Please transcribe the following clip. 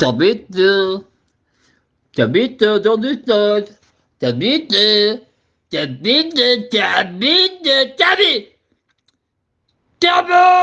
T'habites, euh, t'habites dans du stade. T'habites, t'habites, t'habites, t'habites. T'habites. T'habites.